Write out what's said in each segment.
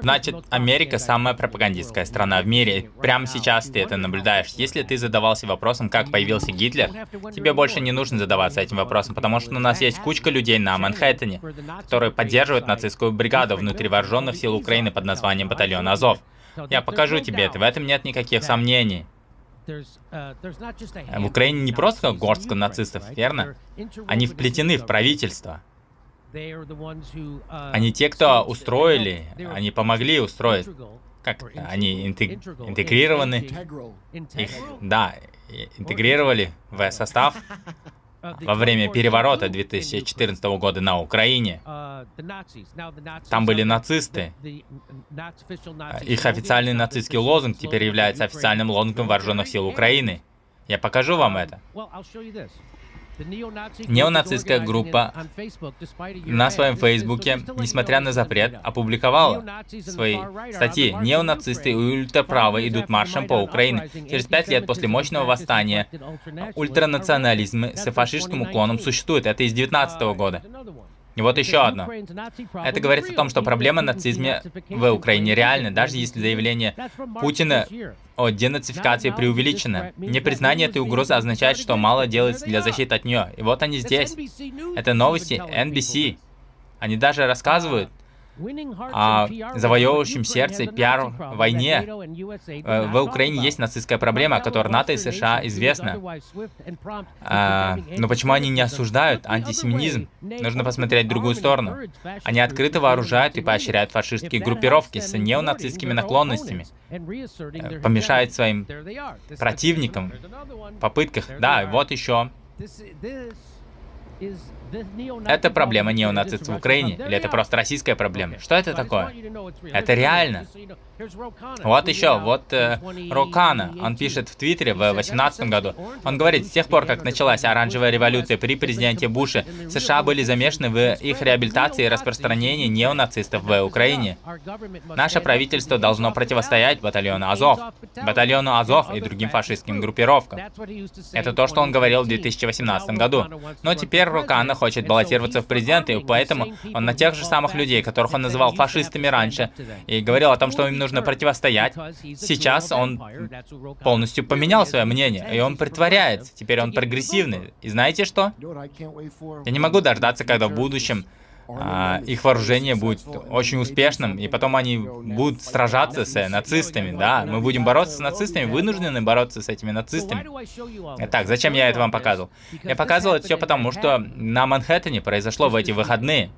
Значит, Америка самая пропагандистская страна в мире. Прямо сейчас ты это наблюдаешь. Если ты задавался вопросом, как появился Гитлер, тебе больше не нужно задаваться этим вопросом, потому что у нас есть кучка людей на Манхэттене, которые поддерживают нацистскую бригаду внутри вооруженных сил Украины под названием Батальон Азов. Я покажу тебе это, в этом нет никаких сомнений. В Украине не просто горстка нацистов, верно? Они вплетены в правительство. Uh, Они те, кто устроили, они помогли устроить. Как? Они интег- интегрированы, их, да, интегрировали в состав во время переворота 2014 года на Украине. Там были нацисты. Их официальный нацистский лозунг теперь является официальным лозунгом вооруженных сил Украины. Я покажу вам это. Неонацистская группа На своем фейсбуке, несмотря на запрет, опубликовала свои статьи. Неонацисты и ультраправые идут маршем по Украине. Через пять лет после мощного восстания ультранационализм с фашистским уклоном существует. Это из 19 года. И вот еще одно. Это говорит о том, что проблема нацизма в Украине реальна, даже если заявление Путина о денацификации преувеличено. Непризнание этой угрозы означает, что мало делается для защиты от нее. И вот они здесь. Это новости NBC. Они даже рассказывают о завоевывающем сердце пиар войне. Э, В Украине есть нацистская проблема, о которой НАТО и США известна. А, но почему они не осуждают антисеминизм? Нужно посмотреть в другую сторону. Они открыто вооружают и поощряют фашистские группировки с неонацистскими наклонностями, э, помешают своим противникам в попытках. Да, вот еще. Это проблема неонацистов в Украине? Или это просто российская проблема? Что это такое? Это реально. Вот еще, вот э, Рокана, он пишет в Твиттере в 2018 году. Он говорит, с тех пор, как началась оранжевая революция при президенте Буше, США были замешаны в их реабилитации и распространении неонацистов в Украине. Наше правительство должно противостоять батальону Азов, батальону Азов и другим фашистским группировкам. Это то, что он говорил в 2018 году. Но теперь Рокана хочет баллотироваться в президенты, и поэтому он на тех же самых людей, которых он называл фашистами раньше, и говорил о том, что им нужно противостоять. Сейчас он полностью поменял свое мнение, и он притворяется. Теперь он прогрессивный. И знаете что? Я не могу дождаться, когда в будущем а, их вооружение будет очень успешным, и потом они будут сражаться с нацистами, да. Мы будем бороться с нацистами, вынуждены бороться с этими нацистами. Так, зачем я это вам показывал? Я показывал это все потому, что на Манхэттене произошло в эти выходные.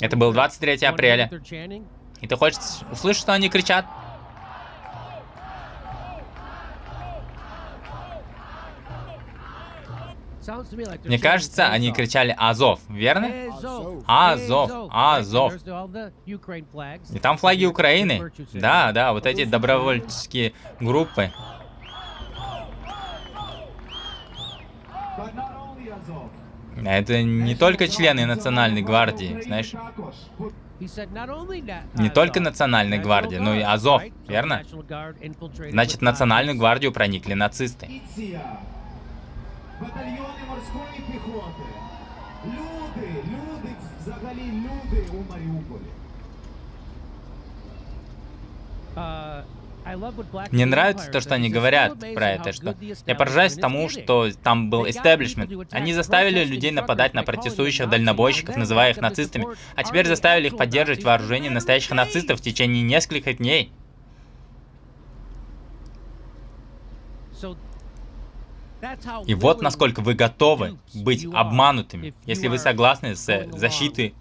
Это был 23 апреля. И ты хочешь услышать, что они кричат? Мне кажется, они кричали «Азов», верно? Азов, Азов. И там флаги Украины. Да, да, вот эти добровольческие группы. Это не только члены Национальной гвардии, знаешь? Не только Национальной гвардии, но и Азов, верно? Значит, в Национальную гвардию проникли нацисты Батальйони морської піхоти. Люди, люди, взагалі люди у Маріуполі. Мне нравится то, что они говорят про это, что я поражаюсь тому, что там был истеблишмент. Они заставили людей нападать на протестующих дальнобойщиков, называя их нацистами, а теперь заставили их поддерживать вооружение настоящих нацистов в течение нескольких дней. И вот насколько вы готовы быть обманутыми, если вы согласны с защитой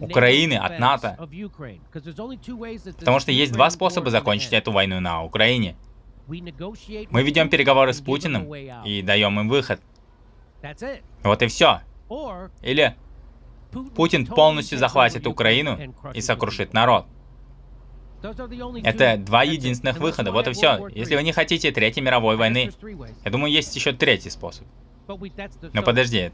Украины от НАТО. Потому что есть два способа закончить эту войну на Украине. Мы ведем переговоры с Путиным и даем им выход. Вот и все. Или Путин полностью захватит Украину и сокрушит народ. Это два единственных выхода, вот и все. Если вы не хотите Третьей мировой войны, я думаю, есть еще третий способ. Но подожди,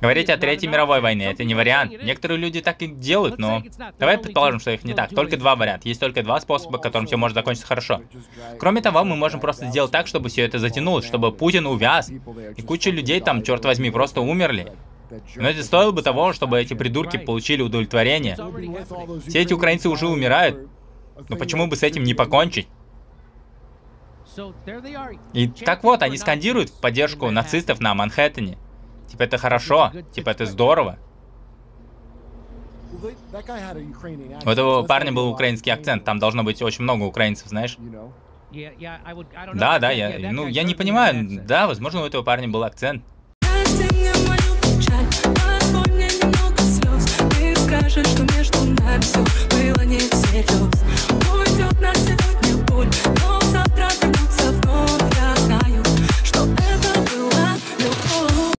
говорить о Третьей мировой войне, это не вариант. Некоторые люди так и делают, но давай предположим, что их не так. Только два варианта. Есть только два способа, которым все может закончиться хорошо. Кроме того, мы можем просто сделать так, чтобы все это затянулось, чтобы Путин увяз, и куча людей там, черт возьми, просто умерли. Но это стоило бы того, чтобы эти придурки получили удовлетворение. Все эти украинцы уже умирают. Но почему бы с этим не покончить? И так вот, они скандируют в поддержку нацистов на Манхэттене. Типа это хорошо, типа это здорово. У этого парня был украинский акцент, там должно быть очень много украинцев, знаешь? Да, да, я, ну, я не понимаю, да, возможно, у этого парня был акцент. Печаль, позволь мне немного слез. Ты скажешь, что между нами